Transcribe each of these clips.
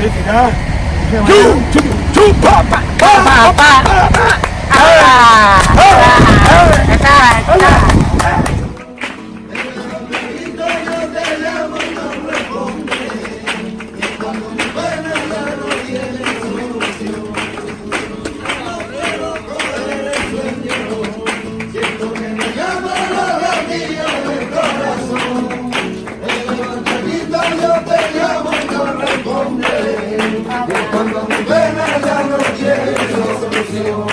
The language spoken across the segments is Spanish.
Thế thì đó. Chú, chú. 안녕.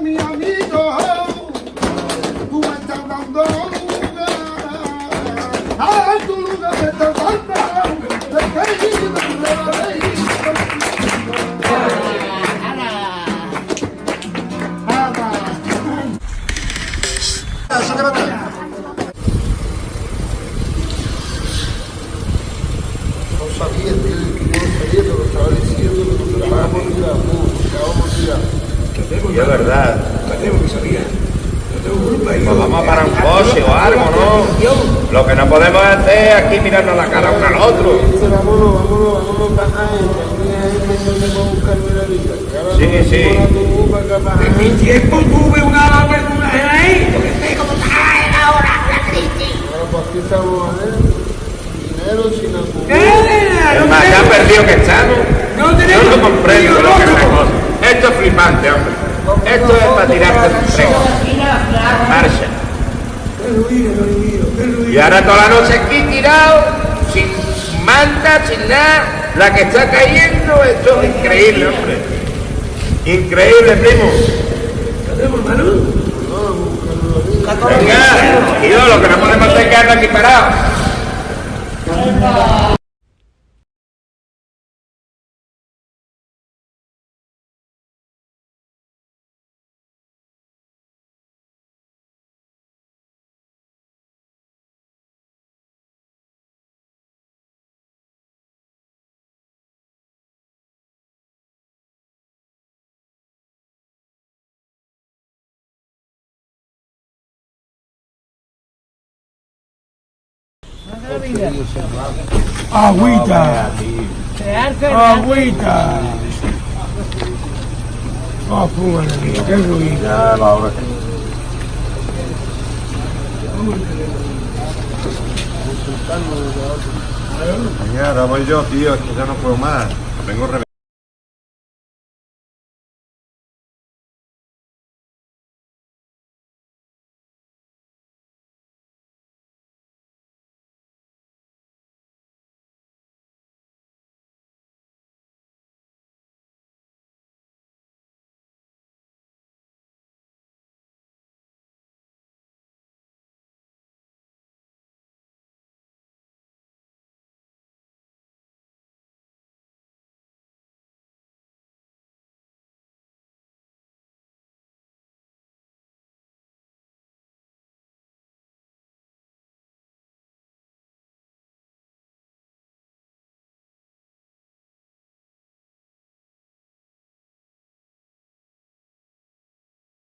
mi amigo, cuenta cuando a tu lugar de te falta, de que Y es verdad. Nos vamos a parar un coche o algo, ¿no? Lo que no podemos hacer es aquí mirarnos la cara uno al otro. Vámonos, vámonos, vámonos para Sí, sí. En mi tiempo tuve una verdura ahí, porque sé cómo está ahora la crisis. Bueno, pues aquí estamos, Dinero sin acumular. Es más, ya perdido que estamos. No tenemos. Yo no comprendo lo que Esto es flipante, hombre. Esto es para tirarte el tren. Marcha. Y ahora toda la noche aquí tirado, sin manta, sin nada. La que está cayendo, esto es increíble, hombre. Increíble, primo. Venga, tío, lo que no podemos hacer es quedarnos aquí parados. Agüita. Agüita. Oh, fúmale, tío, qué ruido. Mañana voy yo, tío, es que ya no puedo más. Vengo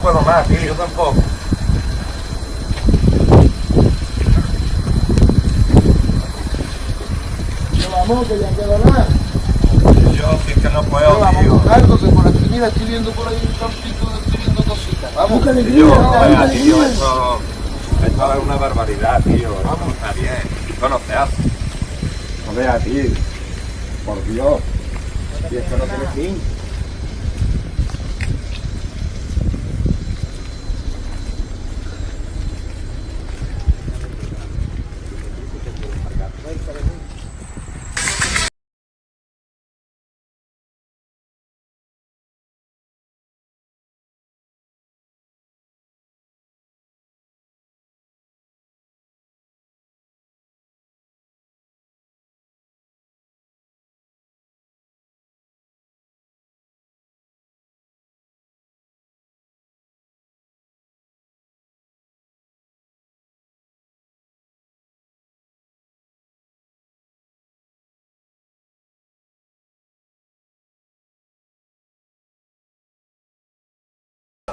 puedo más, tío, yo tampoco. Vamos, que ya queda nada. Yo sí que no puedo, Vamos a tío. buscar, que por aquí, mira, estoy viendo por ahí un campito, estoy viendo cositas. Vamos. Tío, venga, tío, esto, esto es una barbaridad, tío. Vamos, está bien. Esto no se hace. No veas, tío. Por Dios. Y esto no tiene fin.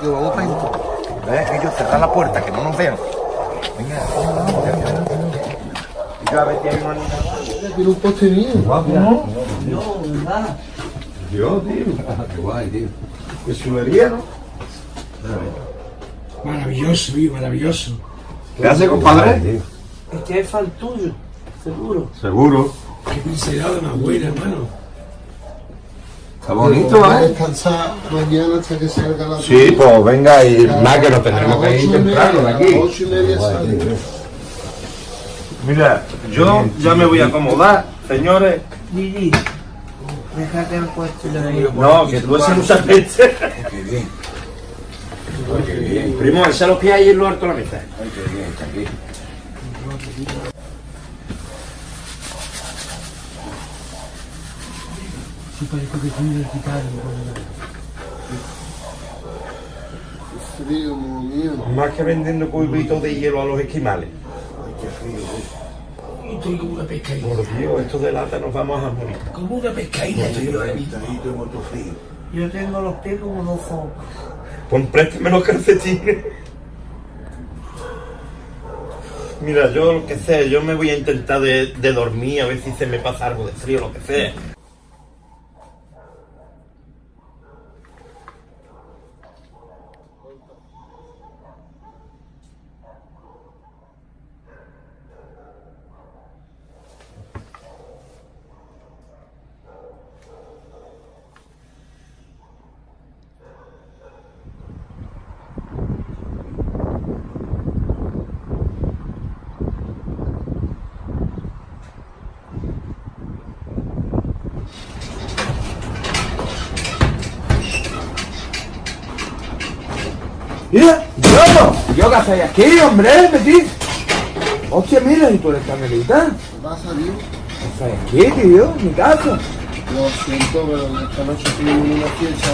¿Ves? Que ellos cerrar la puerta, que no nos vean. Venga, Y yo a ver si hay una niña. Tiene un poste mío. Dios, tío. Qué guay, tío. Qué chulería, ¿no? Maravilloso, tío, maravilloso. ¿Qué hace, compadre? Este es fan tuyo, seguro. Seguro. Qué pincelada más buena, hermano. Está bonito, ¿eh? descansar mañana hasta que salga la Sí, pues venga, y más que nos tendremos que ir y temprano de aquí. A las ocho y media sale. Mira, yo ya me voy a acomodar, señores. Gigi, déjate el puesto de ahí. No, que tú ese mucha gente. Qué bien. Primo, ese lo que hay en lo alto de la mesa. Ay, qué bien, está aquí. Parece que tiene el gitano. Frío, mío. Más que vendiendo cubitos de hielo a los esquimales. Y estoy como una pescadilla. Por Dios, esto de lata nos vamos a morir. Como una pescadilla. estoy ahora mismo. Yo tengo los pies como dos sopas. Pues préstame los calcetines. Mira, yo lo que sé, yo me voy a intentar de, de dormir, a ver si se me pasa algo de frío, lo que sea. Mira, yo, yo qué hacéis aquí, hombre, metí. Hostia, mira, y tú eres carmelita. ¿Qué pasa, tío? ¿Qué hacéis aquí, tío? En mi casa. Lo siento, pero esta noche tuvimos una fiesta.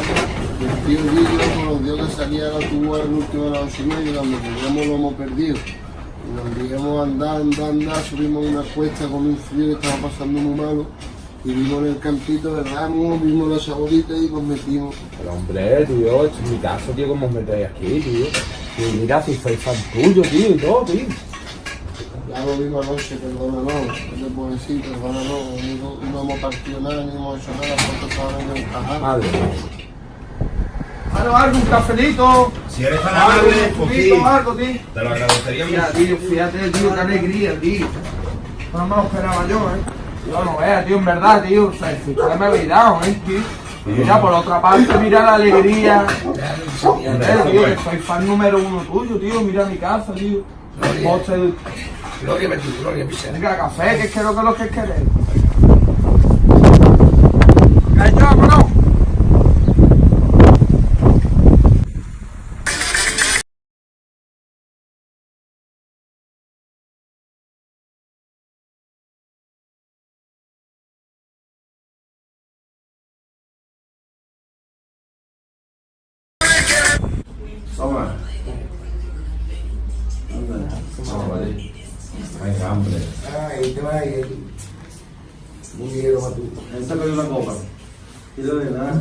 El tío Guillo nos dio que salía a la tuba el último de las ocho y media, cuando teníamos lo hemos perdido. Y nos digamos andar, andar, andar, subimos una cuesta con un frío que estaba pasando muy malo. Y vimos en el campito de ramos, vimos la chabolita y nos metimos. Pero hombre, tío, es mi casa, tío, ¿cómo os metéis aquí, tío? Y mira, si soy fan tuyo, tío, y todo, tío. Ya lo vimos anoche, perdónanos, no te puedo decir, no, no hemos partido nada, ni hemos hecho nada, porque estaban en el cajal. Madre mía. Algo, algo, un cafelito. Si eres tan Algo, amable, un pues algo, tío. te lo agradecería Mira, mucho. tío, fíjate, tío, qué alegría, tío. No me lo esperaba yo, ¿eh? Yo no veas, tío, en verdad, tío. O sea, si usted me habéis dado, ¿eh, tío? Mira, por otra parte, mira la alegría. Joder, tío, que soy fan número uno tuyo, tío. Mira mi casa, tío. Gloria a ti, gloria ti. venga, café, que es que lo que lo que queréis. Toma. Venga, hambre. Ay, te vas a ir. Muy bien, a tú. Esta es una copa. Y lo de nada.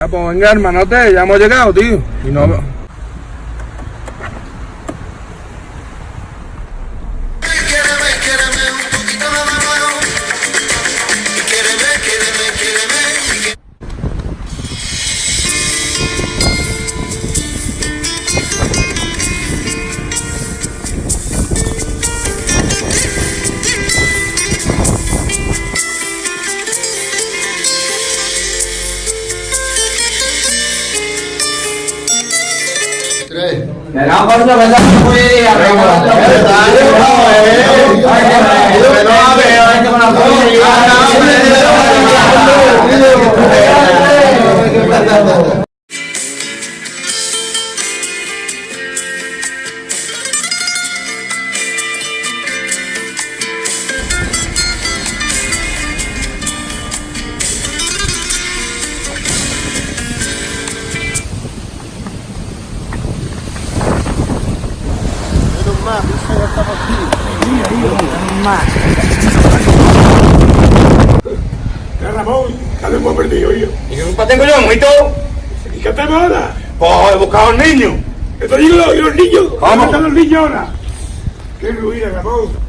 Ya, pues venga, hermanote, ya hemos llegado, tío. Y no... Venga, por aquí. Ya, Ramón, lo hemos perdido, yo. ¿Y qué culpa tengo yo, muito? ¿Y qué hacemos ahora? Pues he buscado al niño. Esto digo los, los niños. ¿Cómo? ¿Dónde están los niños ahora? Qué ruina, Ramón.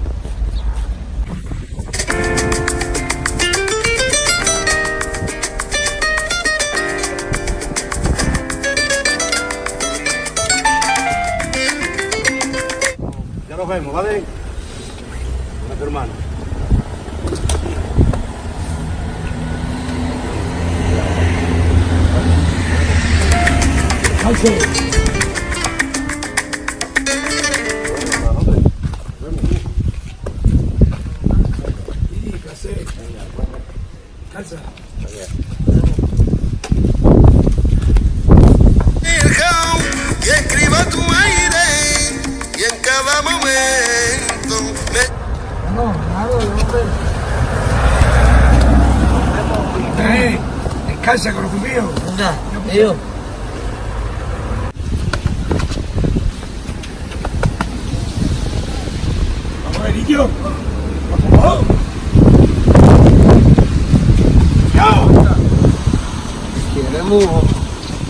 Nos vemos, ¿vale? hermano. Okay. calza con los cumplidos? No, te ¿Vamos a ver, litio? ¿Vamos? ¡Yo!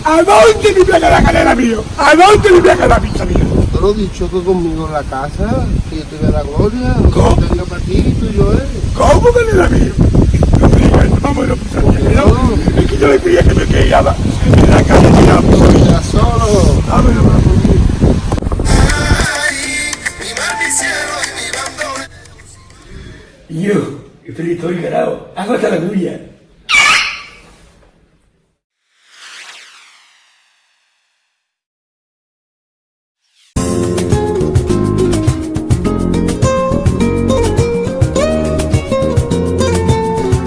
¿A dónde me placa la calera mío? ¿A dónde me placa la pista mío? Te lo he dicho que conmigo en la casa, que yo te vea la gloria, ¿Cómo? que tenga partido y yo, ¿eh? ¿Cómo calera mío?